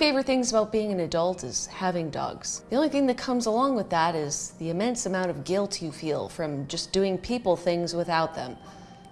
favorite things about being an adult is having dogs. The only thing that comes along with that is the immense amount of guilt you feel from just doing people things without them.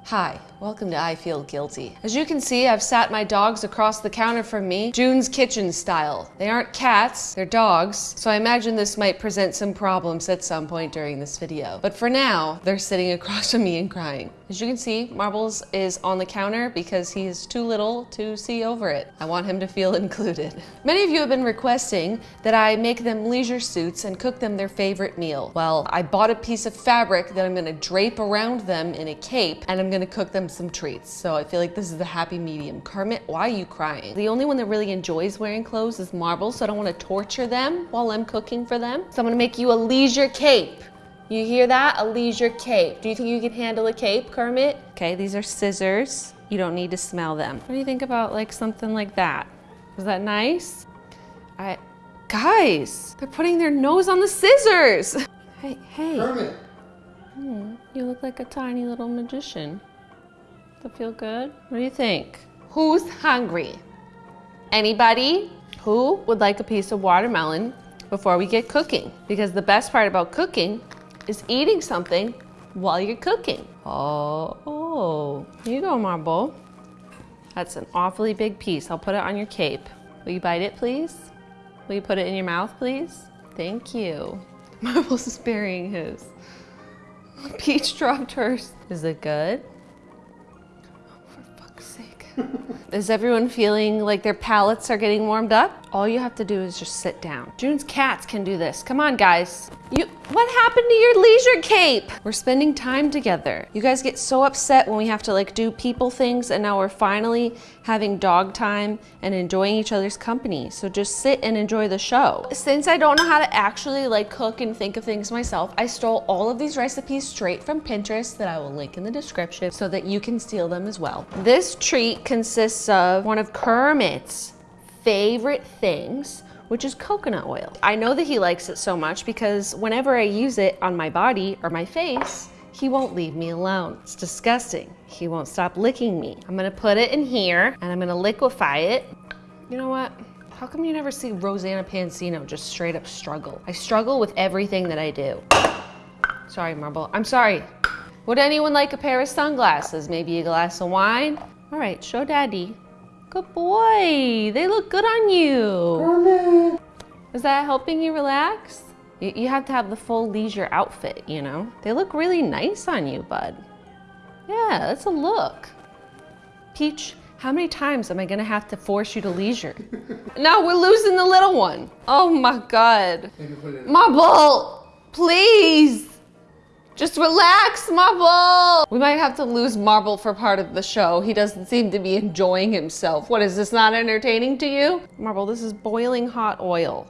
Hi, welcome to I Feel Guilty. As you can see, I've sat my dogs across the counter from me, Jun's kitchen style. They aren't cats, they're dogs, so I imagine this might present some problems at some point during this video. But for now, they're sitting across from me and crying. As you can see, Marbles is on the counter because he is too little to see over it. I want him to feel included. Many of you have been requesting that I make them leisure suits and cook them their favorite meal. Well, I bought a piece of fabric that I'm gonna drape around them in a cape and I'm gonna cook them some treats. So I feel like this is the happy medium. Kermit, why are you crying? The only one that really enjoys wearing clothes is Marbles, so I don't wanna torture them while I'm cooking for them. So I'm gonna make you a leisure cape. You hear that? A leisure cape. Do you think you can handle a cape, Kermit? Okay, these are scissors. You don't need to smell them. What do you think about like something like that? Is that nice? I, guys, they're putting their nose on the scissors. Hey, hey. Kermit. Hmm, you look like a tiny little magician. That feel good? What do you think? Who's hungry? Anybody? Who would like a piece of watermelon before we get cooking? Because the best part about cooking is eating something while you're cooking. Oh, oh, here you go, Marble. That's an awfully big piece. I'll put it on your cape. Will you bite it, please? Will you put it in your mouth, please? Thank you. Marble's is burying his. Peach dropped hers. Is it good? Is everyone feeling like their palates are getting warmed up? All you have to do is just sit down. Jun's cats can do this. Come on, guys. You, what happened to your leisure cape? We're spending time together. You guys get so upset when we have to like do people things and now we're finally having dog time and enjoying each other's company. So just sit and enjoy the show. Since I don't know how to actually like cook and think of things myself, I stole all of these recipes straight from Pinterest that I will link in the description so that you can steal them as well. This treat consists of one of Kermit's favorite things, which is coconut oil. I know that he likes it so much because whenever I use it on my body or my face, he won't leave me alone. It's disgusting. He won't stop licking me. I'm gonna put it in here and I'm gonna liquefy it. You know what? How come you never see Rosanna Pansino just straight up struggle? I struggle with everything that I do. Sorry, Marble. I'm sorry. Would anyone like a pair of sunglasses? Maybe a glass of wine? All right, show daddy. Good boy. They look good on you. Is that helping you relax? You, you have to have the full leisure outfit, you know? They look really nice on you, bud. Yeah, that's a look. Peach, how many times am I gonna have to force you to leisure? now we're losing the little one. Oh my God. Marble, please. Just relax, Marble. We might have to lose Marble for part of the show. He doesn't seem to be enjoying himself. What, is this not entertaining to you? Marble, this is boiling hot oil.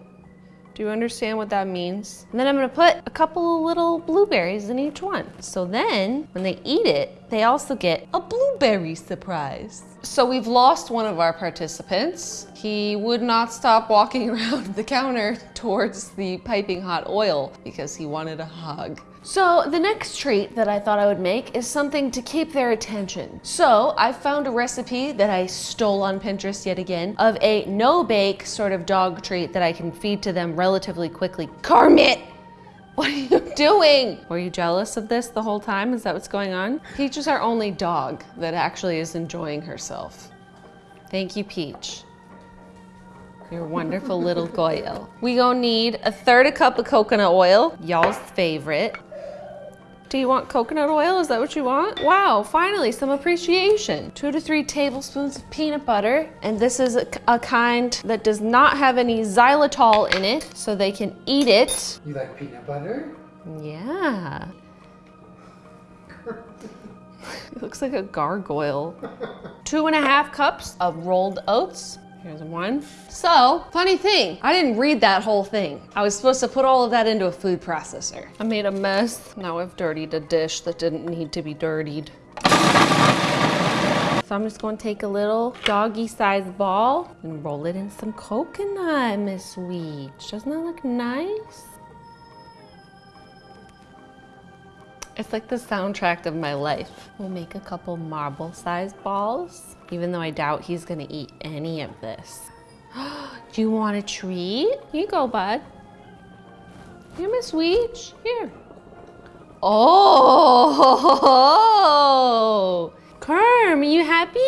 Do you understand what that means? And then I'm gonna put a couple of little blueberries in each one. So then, when they eat it, they also get a blueberry surprise. So we've lost one of our participants. He would not stop walking around the counter towards the piping hot oil because he wanted a hug. So the next treat that I thought I would make is something to keep their attention. So I found a recipe that I stole on Pinterest yet again of a no-bake sort of dog treat that I can feed to them relatively quickly. Kermit! What are you doing? Were you jealous of this the whole time? Is that what's going on? Peach is our only dog that actually is enjoying herself. Thank you, Peach. Your wonderful little Goyle. We gonna need a third a cup of coconut oil, y'all's favorite. Do you want coconut oil? Is that what you want? Wow, finally some appreciation. Two to three tablespoons of peanut butter. And this is a, a kind that does not have any xylitol in it, so they can eat it. You like peanut butter? Yeah. It looks like a gargoyle. Two and a half cups of rolled oats. Here's one. So, funny thing, I didn't read that whole thing. I was supposed to put all of that into a food processor. I made a mess. Now I've dirtied a dish that didn't need to be dirtied. So I'm just gonna take a little doggy-sized ball and roll it in some coconut, Miss Weech. Doesn't that look nice? It's like the soundtrack of my life. We'll make a couple marble-sized balls, even though I doubt he's gonna eat any of this. Do you want a treat? Here you go, bud. Here, Miss Weech. Here. Oh, Kerm, are you happy?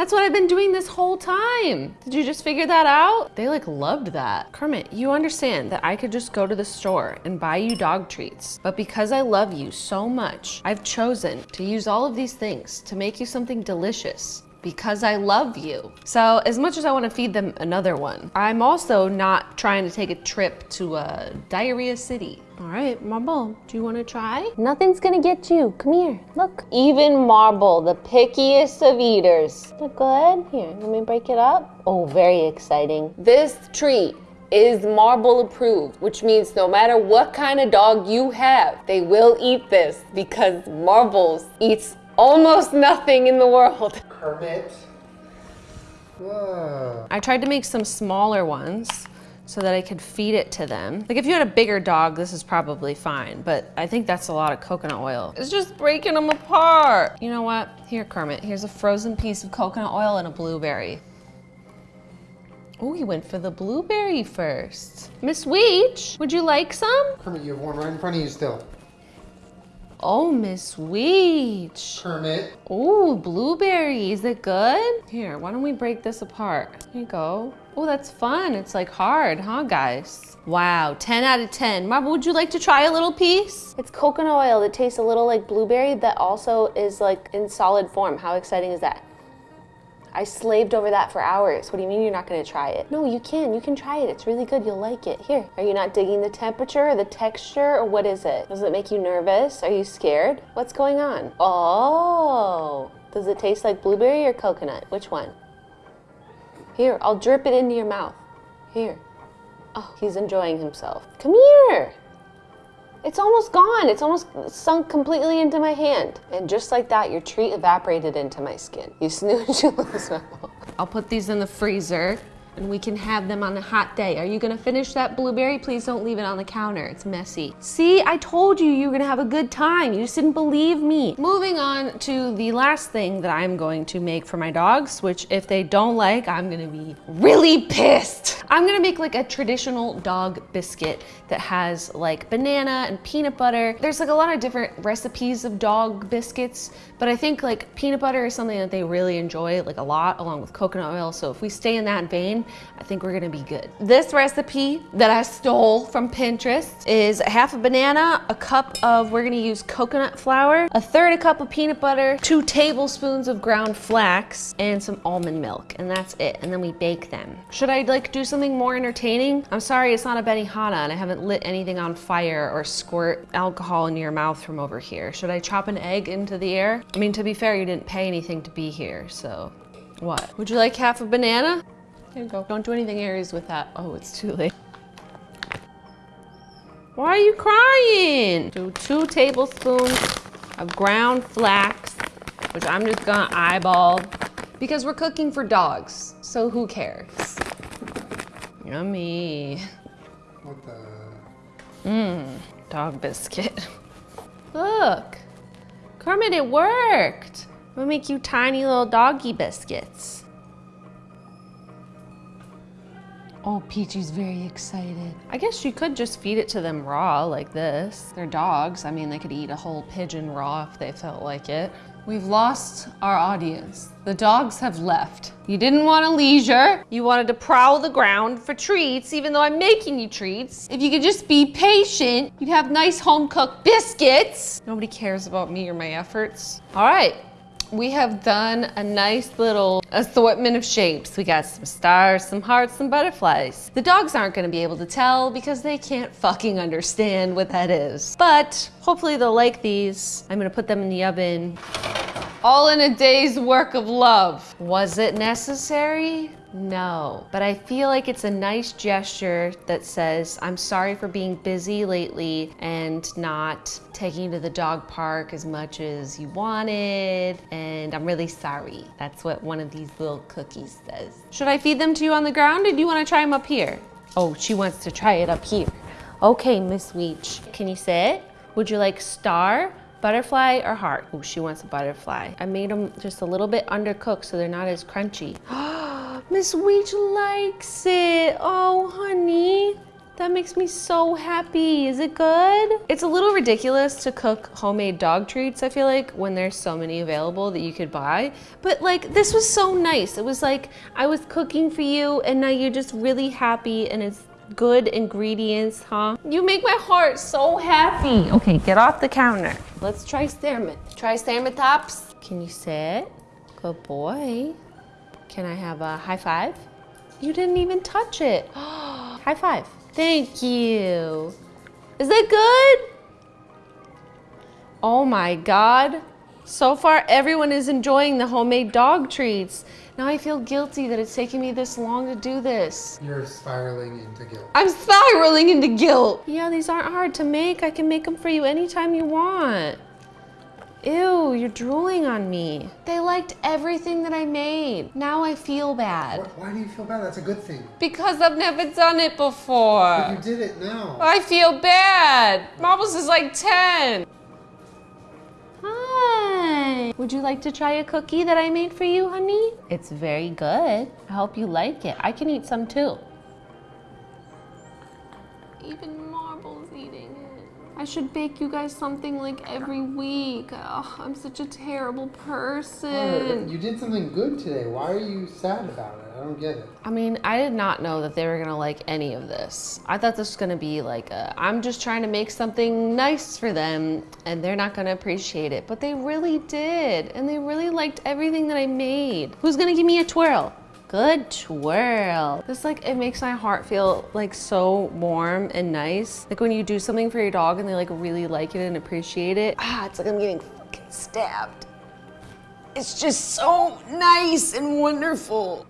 That's what I've been doing this whole time. Did you just figure that out? They like loved that. Kermit, you understand that I could just go to the store and buy you dog treats. But because I love you so much, I've chosen to use all of these things to make you something delicious because I love you. So as much as I want to feed them another one, I'm also not trying to take a trip to a diarrhea city. All right, Marble, do you want to try? Nothing's gonna get you. Come here. Look. Even Marble, the pickiest of eaters. Look good. Here, let me break it up. Oh, very exciting. This treat is marble approved, which means no matter what kind of dog you have, they will eat this because marbles eats almost nothing in the world. Kermit. Whoa. I tried to make some smaller ones so that I could feed it to them. Like if you had a bigger dog, this is probably fine, but I think that's a lot of coconut oil. It's just breaking them apart. You know what? Here, Kermit, here's a frozen piece of coconut oil and a blueberry. Oh, he went for the blueberry first. Miss Weech, would you like some? Kermit, you have one right in front of you still. Oh, Miss Weech. Kermit. Oh, blueberry, is it good? Here, why don't we break this apart? Here you go. Oh, that's fun. It's like hard, huh, guys? Wow, 10 out of 10. Marble, would you like to try a little piece? It's coconut oil that tastes a little like blueberry that also is like in solid form. How exciting is that? I slaved over that for hours. What do you mean you're not gonna try it? No, you can. You can try it. It's really good. You'll like it. Here. Are you not digging the temperature or the texture or what is it? Does it make you nervous? Are you scared? What's going on? Oh. Does it taste like blueberry or coconut? Which one? Here, I'll drip it into your mouth. Here. Oh, he's enjoying himself. Come here. It's almost gone. It's almost sunk completely into my hand. And just like that, your treat evaporated into my skin. You snooze, you lose Marble. I'll put these in the freezer and we can have them on a hot day. Are you gonna finish that blueberry? Please don't leave it on the counter. It's messy. See, I told you you were gonna have a good time. You just didn't believe me. Moving on to the last thing that I'm going to make for my dogs, which if they don't like, I'm gonna be really pissed. I'm gonna make like a traditional dog biscuit that has like banana and peanut butter. There's like a lot of different recipes of dog biscuits, but I think like peanut butter is something that they really enjoy like a lot along with coconut oil. So if we stay in that vein, I think we're gonna be good. This recipe that I stole from Pinterest is half a banana, a cup of, we're gonna use coconut flour, a third a cup of peanut butter, two tablespoons of ground flax, and some almond milk, and that's it. And then we bake them. Should I like do something more entertaining? I'm sorry, it's not a Benihana and I haven't lit anything on fire or squirt alcohol into your mouth from over here. Should I chop an egg into the air? I mean, to be fair, you didn't pay anything to be here, so what? Would you like half a banana? Here you go. Don't do anything Aries with that. Oh, it's too late. Why are you crying? Do two tablespoons of ground flax, which I'm just gonna eyeball because we're cooking for dogs. So who cares? Yummy. What the? Mmm, dog biscuit. Look, Kermit, it worked. We'll make you tiny little doggy biscuits. Oh, Peachy's very excited. I guess you could just feed it to them raw like this. They're dogs. I mean, they could eat a whole pigeon raw if they felt like it. We've lost our audience. The dogs have left. You didn't want a leisure. You wanted to prowl the ground for treats, even though I'm making you treats. If you could just be patient, you'd have nice home cooked biscuits. Nobody cares about me or my efforts. All right, we have done a nice little assortment of shapes. We got some stars, some hearts, some butterflies. The dogs aren't gonna be able to tell because they can't fucking understand what that is. But hopefully they'll like these. I'm gonna put them in the oven. All in a day's work of love. Was it necessary? No, but I feel like it's a nice gesture that says, I'm sorry for being busy lately and not taking you to the dog park as much as you wanted, and I'm really sorry. That's what one of these little cookies says. Should I feed them to you on the ground or do you wanna try them up here? Oh, she wants to try it up here. Okay, Miss Weech, can you sit? Would you like star, butterfly, or heart? Oh, she wants a butterfly. I made them just a little bit undercooked so they're not as crunchy. Miss likes it. Oh, honey. That makes me so happy. Is it good? It's a little ridiculous to cook homemade dog treats, I feel like, when there's so many available that you could buy. But like, this was so nice. It was like, I was cooking for you and now you're just really happy and it's good ingredients, huh? You make my heart so happy. Okay, get off the counter. Let's try Stermit. Try Stermit tops. Can you sit? Good boy. Can I have a high five? You didn't even touch it. high five. Thank you. Is that good? Oh my God. So far, everyone is enjoying the homemade dog treats. Now I feel guilty that it's taking me this long to do this. You're spiraling into guilt. I'm spiraling into guilt. Yeah, these aren't hard to make. I can make them for you anytime you want. Ew, you're drooling on me. They liked everything that I made. Now I feel bad. Wh- Why do you feel bad? That's a good thing. Because I've never done it before. But you did it now. I feel bad. Marbles is like 10. Hi. Would you like to try a cookie that I made for you, honey? It's very good. I hope you like it. I can eat some too. Even Marbles eating it. I should bake you guys something like every week. Ugh, I'm such a terrible person. You did something good today. Why are you sad about it? I don't get it. I mean, I did not know that they were gonna like any of this. I thought this was gonna be like a, I'm just trying to make something nice for them and they're not gonna appreciate it. But they really did. And they really liked everything that I made. Who's gonna give me a twirl? Good twirl. This like, it makes my heart feel like so warm and nice. Like when you do something for your dog and they like really like it and appreciate it. Ah, it's like I'm getting fucking stabbed. It's just so nice and wonderful.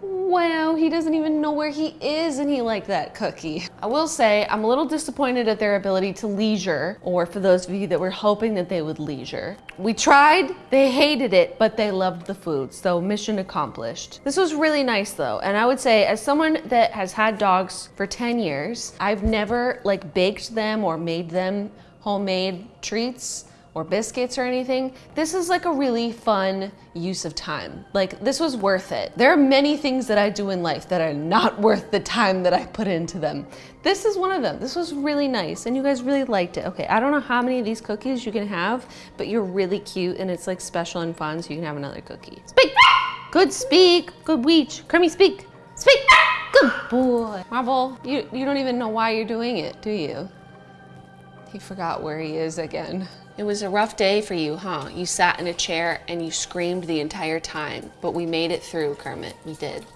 Wow, he doesn't even know where he is and he liked that cookie. I will say, I'm a little disappointed at their ability to leisure, or for those of you that were hoping that they would leisure. We tried, they hated it, but they loved the food, so mission accomplished. This was really nice though, and I would say as someone that has had dogs for 10 years, I've never like baked them or made them homemade treats or biscuits or anything. This is like a really fun use of time. Like this was worth it. There are many things that I do in life that are not worth the time that I put into them. This is one of them. This was really nice and you guys really liked it. Okay, I don't know how many of these cookies you can have, but you're really cute and it's like special and fun so you can have another cookie. Speak! Good speak! Good weech. Kermie, speak! Speak! Good boy. Marvel, you, you don't even know why you're doing it, do you? He forgot where he is again. It was a rough day for you, huh? You sat in a chair and you screamed the entire time, but we made it through, Kermit. We did.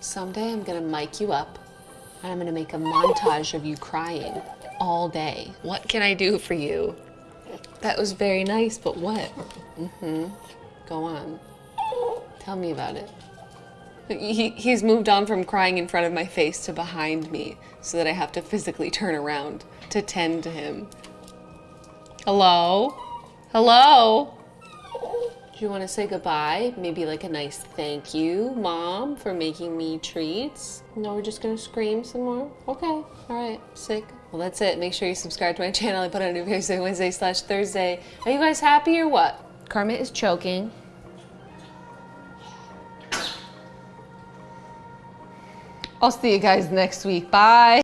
Someday I'm gonna mic you up and I'm gonna make a montage of you crying all day. What can I do for you? That was very nice, but what? Mm-hmm. Go on. Tell me about it. He, he's moved on from crying in front of my face to behind me so that I have to physically turn around to tend to him. Hello? Hello? Do you want to say goodbye? Maybe like a nice thank you, mom, for making me treats? No, we're just gonna scream some more? Okay, all right, sick. Well, that's it. Make sure you subscribe to my channel. I put out a new video every Wednesday slash Thursday. Are you guys happy or what? Kermit is choking. I'll see you guys next week. Bye.